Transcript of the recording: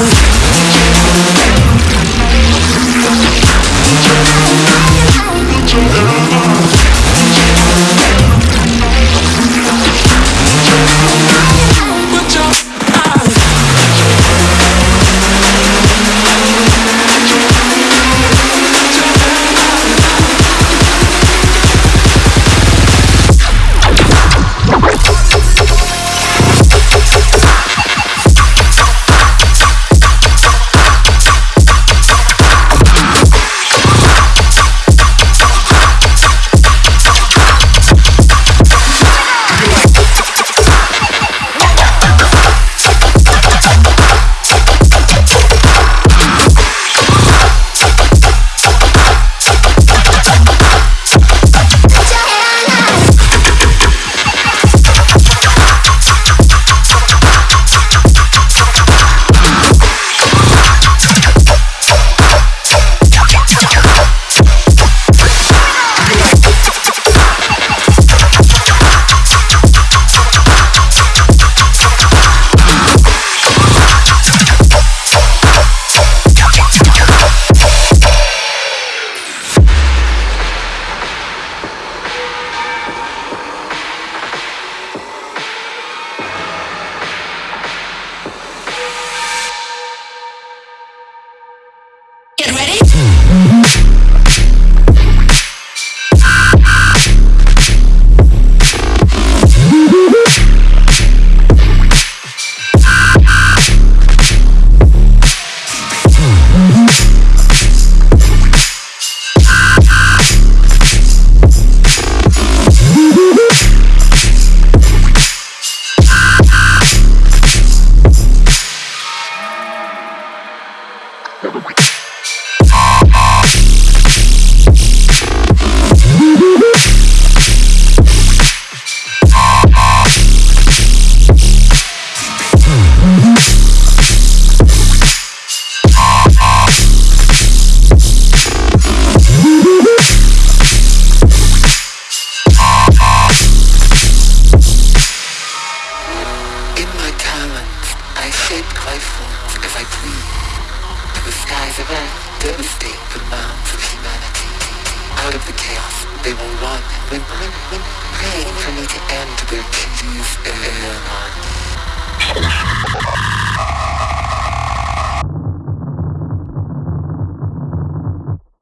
down. The skies of earth, devastate the mounds of humanity. Out of the chaos, they will